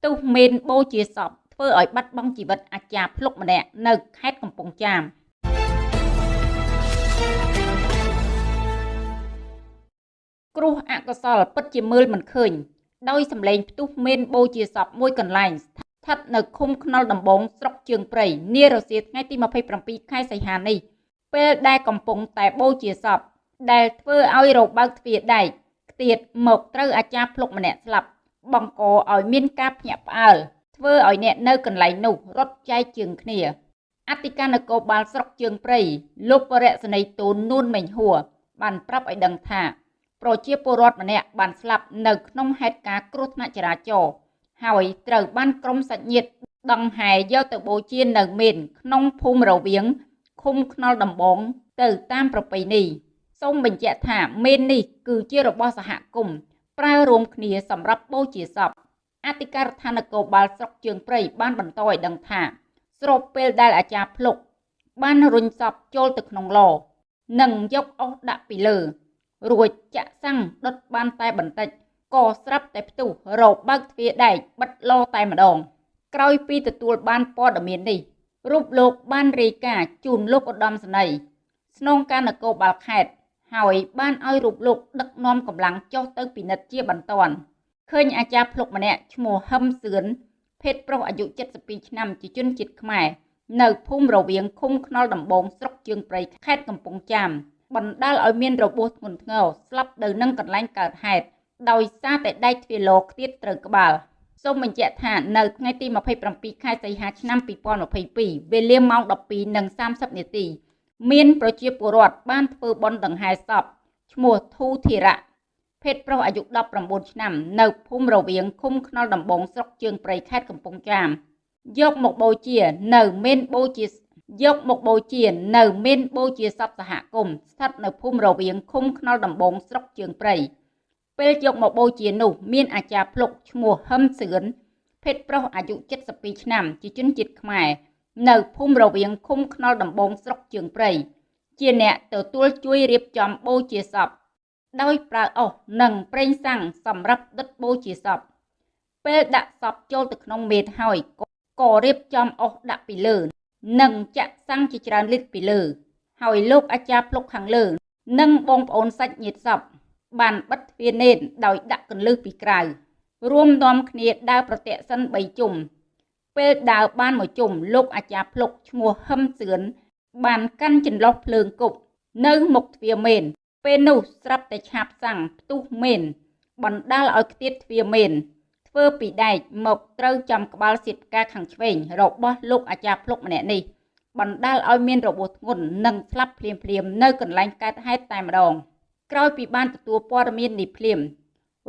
ផ្ទុះមេនបូជាសពធ្វើឲ្យបាត់បង់ជីវិតអាចារ្យភ្លុកម្នាក់នៅខេត្តកំពង់ចាមគ្រោះអកុសលពិតជាមើលមិនឃើញ ដោយសម្លេងផ្ទុះមេនបូជាសពមួយកន្លែងស្ថិតនៅឃុំខ្នុលដំបងស្រុកជើងព្រៃនារសៀលថ្ងៃទី27ខែសីហានេះពេលដែលកំពុងតែបូជាសពដែលធ្វើឲ្យរបើកទ្វារដែកខ្ទាតមកត្រូវអាចារ្យភ្លុកម្នាក់ស្លាប់ បង្កឲ្យមានការភ្ញាក់ផ្អើលធ្វើឲ្យអ្នកនៅកន្លែងនោះរត់ចែកជើងគ្នាអធិការនគរបាលស្រុកជើងព្រៃលោកបរិសនីទូននួនមេងហួរបានប្រាប់ឲ្យដឹងថាប្រជាពលរដ្ឋម្នាក់បានស្លាប់នៅក្នុងហេតុការណ៍គ្រោះថ្នាក់ចរាចរណ៍ហើយត្រូវបានក្រុមសាច់ញាតិដង្ហែយកទៅបូជានៅមេនក្នុងភូមិរវៀងឃុំខ្នុលដំបងទៅតាមប្រពៃណីសូមបញ្ជាក់ថាមេននេះគឺជារបស់សហគមន៍ ប្រើរួមគ្នាសម្រាប់បូជាសពអធិការដ្ឋាននគរបាលស្រុកជើងព្រៃបានបន្តឲ្យដឹងថា ស្របពេលដែលអាចារ្យភ្លុកបានរុញសពចូលទៅក្នុងឡនិងយកអុសដាក់ពីលើ រួចចាក់សាំងដុតបានតែបន្តិចក៏ស្រាប់តែផ្ទុះរបើកទ្វារដែកបិទឡតែម្ដង ក្រោយពីទទួលបានព័ត៌មាននេះរូបលោកបានរាយការណ៍ជូនលោកឧត្តមសេនីយ៍ស្នងការនគរបាលខេត្ត ហើយបានឲ្យរូបលោកដឹកនាំកម្លាំងចុះទៅពិនិត្យជាបន្ទាន់ឃើញអាចារ្យភ្លុកម្នាក់ឈ្មោះហឹមសឿនភេទប្រុសអាយុ72ឆ្នាំជាជនជាតិខ្មែរនៅភូមិរវៀងឃុំខ្នុលដំបងស្រុកជើងព្រៃខេត្តកំពង់ចាមបណ្ដាលឲ្យមានរបួសធ្ងន់ធ្ងរស្លាប់នៅនឹងកន្លែងកើតហេតុដោយសារតែដែកទ្វារលោខ្ទាតត្រូវក្បាលសូមបញ្ជាក់ថានៅថ្ងៃទី27ខែសីហាឆ្នាំ2022វេលាម៉ោង12:30នាទី មានប្រជាពលរដ្ឋបានធ្វើបន់ដង្ហែសពឈ្មោះធូធីរៈភេទប្រុសអាយុ19ឆ្នាំ នៅភូមិរវៀងឃុំខ្នុលដំបងស្រុកជើងព្រៃខេត្តកំពង់ចាមយកមកបូជា នៅមេនបូជាយកមកបូជា នៅមេនបូជាសពសហគមន៍ស្ថិតនៅភូមិរវៀងឃុំខ្នុលដំបងស្រុកជើងព្រៃពេលយកមកបូជានោះមានអាចារ្យភ្លុកឈ្មោះហឹមសឿនភេទប្រុសអាយុ72ឆ្នាំ ជាជនជាតិខ្មែរ នៅភូមិរវៀងឃុំខ្នុលដំបងស្រុកជើងព្រៃជាអ្នកទទួលជួយរៀបចំបូជាសពដោយប្រើអុសនិងប្រេងសាំងសម្រាប់ដុតបូជាសពពេលដាក់សពចូលទៅក្នុងមេតហើយក៏រៀបចំអុសដាក់ពីលើ និងចាក់សាំងជាច្រើនលីត្រពីលើ ហើយលោកអាចារ្យភ្លុកខាងលើ និងបងប្អូនសាច់ញាតិសពបានបិទទ្វារនេតដោយដាក់កន្លឹះពីក្រៅរួមនាំគ្នាដើរប្រតិសិន3ជុំ ពេលដើរបានមួយជុំលោកអាចារ្យភ្លុកឈ្មោះហឹមសឿនបានកាន់ចន្លោះភ្លើងគប់នៅមុខទ្វារមេន ពេលនោះស្រាប់តែឆាបសាំងផ្ទុះមេន បណ្ដាលឲ្យខ្ទាតទ្វារមេន ធ្វើពីដែកមកត្រូវចំក្បាលសៀតផ្កាខាងឆ្វេងរបស់លោកអាចារ្យភ្លុកម្នាក់នេះបណ្ដាលឲ្យមានរបួសធ្ងន់និងស្លាប់ភ្លាមៗនៅកន្លែងកើតហេតុតែម្ដងក្រោយពីបានទទួលព័ត៌មាននេះភ្លាម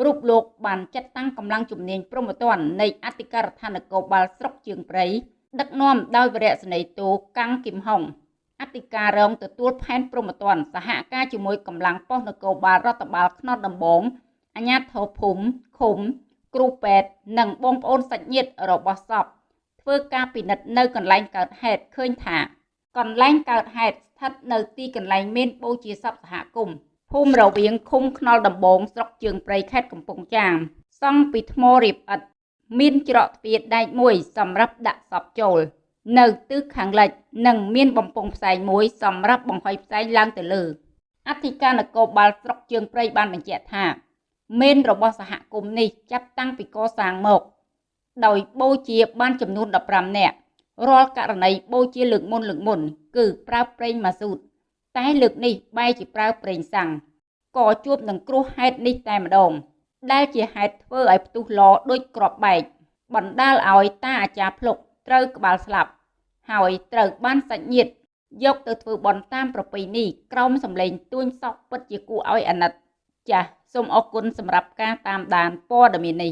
រូបលោកបានចាត់តាំងកម្លាំងជំនាញព្រំប្រទាននៃអធិការដ្ឋាននគរបាលស្រុកជើងព្រៃដឹកនាំដោយវរៈសេនីយ៍តូកាំងគឹមហុងអធិការរងទទួលផែនព្រំប្រទានសហការជាមួយកម្លាំងប៉ុស្តិ៍នគរបាលរដ្ឋបាលខ្នត់ដំបងអាជ្ញាធរភូមិឃុំគ្រូពេទ្យនិងបងប្អូនសាច់ញាតិរបស់សពធ្វើការពិនិត្យនៅកន្លែងកើតហេតុឃើញថាកន្លែងកើតហេតុស្ថិតនៅទីកន្លែងមានបូជាសពសហគមន៍ ភូមិរវៀងឃុំខ្នុលដំបងស្រុកជើងព្រៃខេត្តកំពង់ចាមសង់ពីថ្មរៀបឥដ្ឋមានច្រកទ្វារដែកមួយសម្រាប់ដាក់សពចូល នៅទិសខាងលិចនិងមានបំពង់ផ្សែងមួយសម្រាប់បង្ហុយផ្សែងឡើងទៅលើអធិការនគរបាលស្រុកជើងព្រៃបានបញ្ជាក់ថាមេនរបស់សហគមន៍នេះចាប់តាំងពីកសាងមក ដោយបូជាបានចំនួន15នាក់រាល់ករណីបូជាលើកមុនលើកមុន គឺប្រើប្រេងម៉ាស៊ូត តែលើកនេះបែរជាប្រើប្រេងសាំងក៏ជួបនឹងគ្រោះហេតុនេះតែម្ដង ដែលជាហេតុធ្វើឲ្យផ្ទុះឡដូចក្របបែកបណ្ដាលឲ្យតាអាចារ្យភ្លុកត្រូវក្បាលស្លាប់ ហើយត្រូវបានសាច់ញាតិយកទៅធ្វើបន់តាមប្រពៃណីក្រោមសម្លេងទួញសោកពិតជាគួរឲ្យអាណិត ចាសសូមអរគុណសម្រាប់ការតាមដានព័ត៌មាននេះ